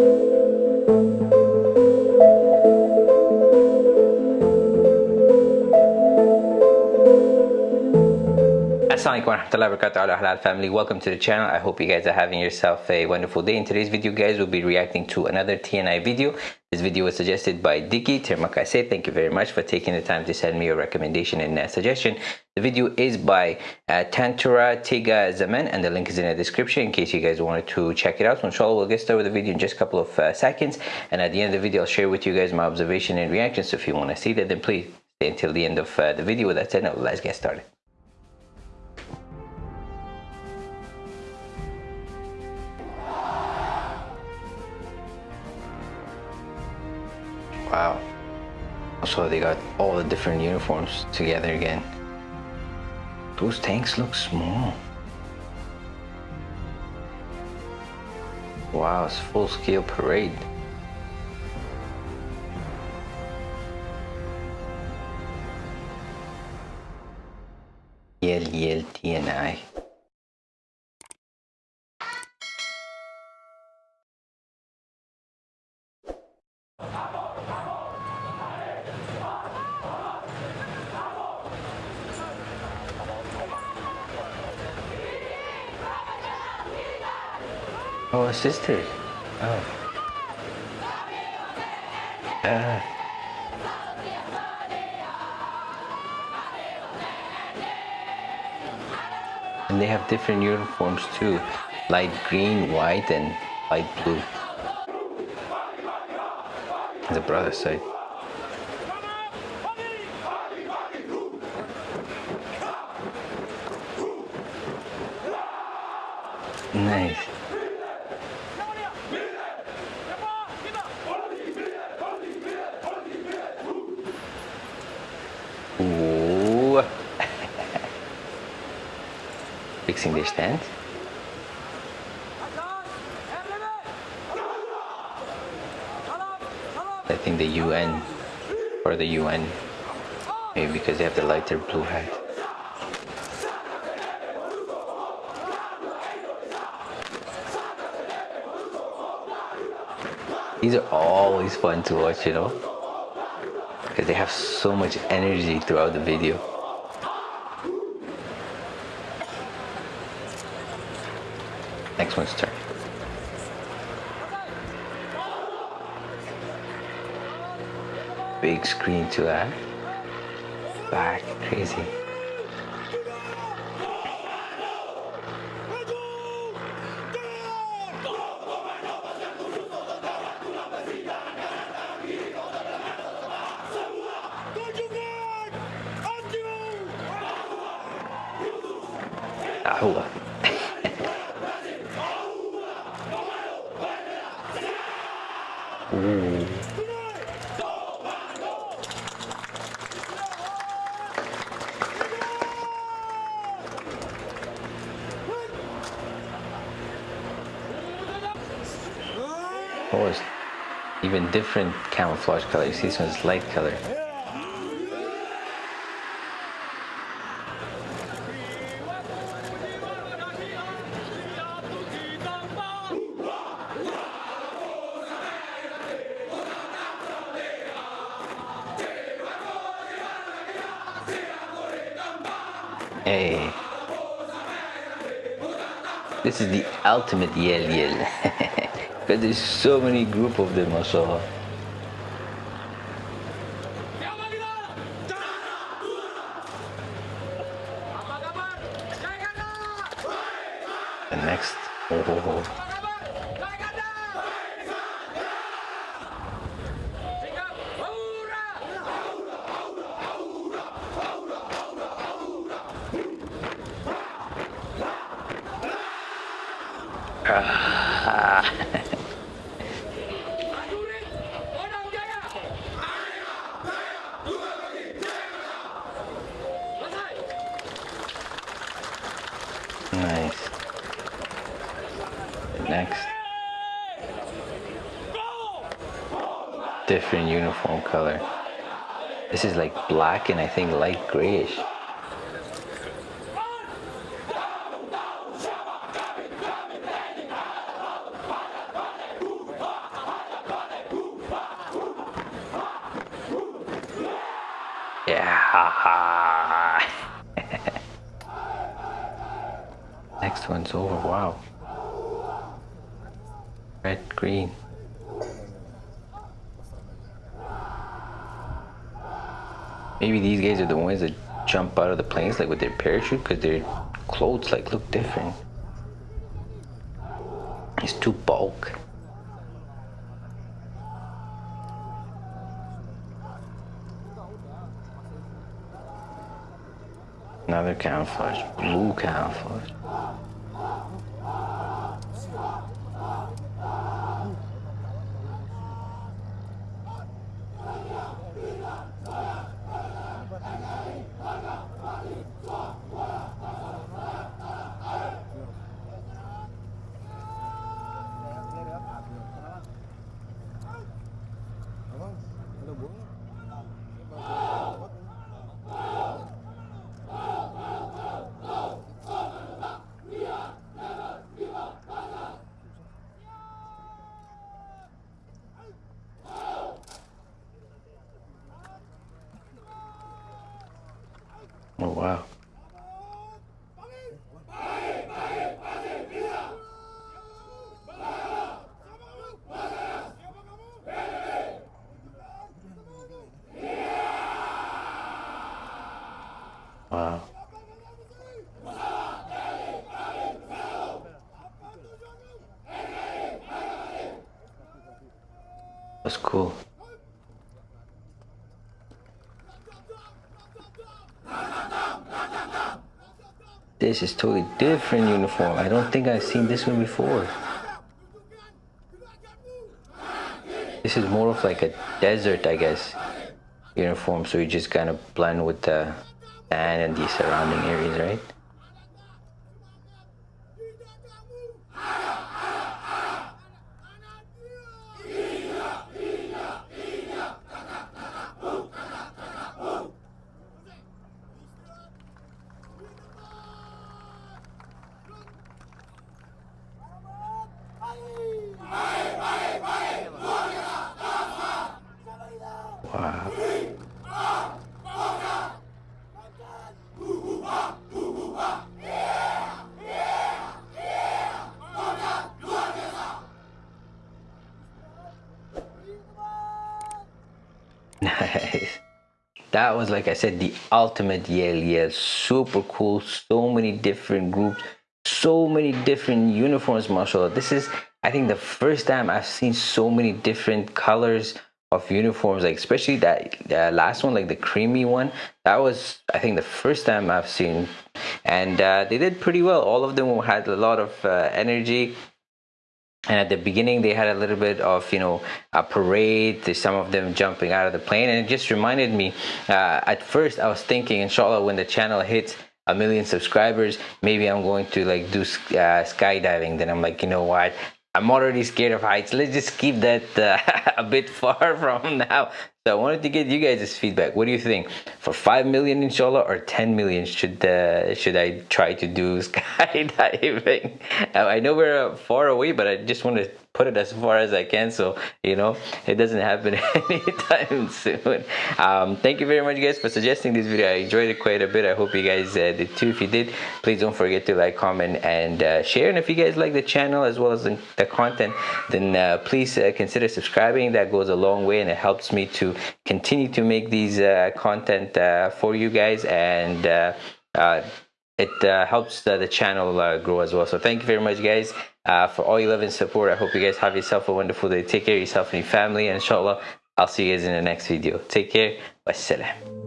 thank you. Assalamualaikum warahmatullahi wabarakatuh halal family welcome to the channel i hope you guys are having yourself a wonderful day in today's video guys we'll be reacting to another tni video this video was suggested by Dicky Termakase. Thank you very much for taking the time to send me a recommendation and a suggestion. The video is by uh, Tentara Tiga Zaman and the link is in the description in case you guys wanted to check it out. So inshallah we'll get started with the video in just a couple of uh, seconds and at the end of the video I'll share with you guys my observation and reaction. So if you want to see that then please stay until the end of uh, the video. With that said, now let's get started. Wow. So they got all the different uniforms together again. Those tanks look small. Wow, it's full scale parade. Yel Yel TNI. Oh, sister. Oh. Ah. And they have different uniforms too. Light green, white, and light blue. The brother side. Nice. Ooh. Fixing their stand. I think the UN or the UN maybe because they have the lighter blue hat. These are always fun to watch, you know because they have so much energy throughout the video. Next one's turn. Big screen to that. Back, crazy. هو Oh, it's even different camouflage color. You see This one's light color. Hey. This is the ultimate yell yell. because there's so many group of them also. The next. Oh. oh, oh. Nice. Next. Different uniform color. This is like black and I think light grayish. Ha. Next one's over. Wow. Red, green. Maybe these guys are the ones that jump out of the planes like with their parachute because their clothes like look different. It's too bulk. Another camouflage, blue camouflage. Wow. That's cool. This is totally different uniform. I don't think I've seen this one before. This is more of like a desert, I guess, uniform. So you just kind of blend with the and the surrounding areas, right? Nice. That was, like I said, the ultimate yell yell. Super cool. So many different groups. So many different uniforms, mashallah. This is, I think, the first time I've seen so many different colors of uniforms like especially that uh, last one like the creamy one that was i think the first time i've seen and uh, they did pretty well all of them had a lot of uh, energy and at the beginning they had a little bit of you know a parade some of them jumping out of the plane. And it just reminded me uh, at first i was thinking inshallah when the channel hits a million subscribers maybe i'm going to like do uh, skydiving. Then i'm like you know what I'm already scared of heights. Let's just keep that uh, a bit far from now. So I wanted to get you guys' feedback. What do you think? For five million, inshallah, or ten million, should uh, should I try to do skydiving? I know we're far away, but I just want to put it as far as I can so you know it doesn't happen anytime soon. Um, thank you very much guys for suggesting this video. I enjoyed it quite a bit. I hope you guys uh, did too. If you did please don't forget to like comment and uh, share. And if you guys like the channel as well as the, content then uh, please uh, consider subscribing. That goes a long way and it helps me to continue to make these uh, content uh, for you guys. And it helps the, channel grow as well. So thank you very much, guys, uh, for all your love and support. I hope you guys have yourself a wonderful day. Take care of yourself and your family, and inshallah, I'll see you guys in the next video. Take care. Wassalam.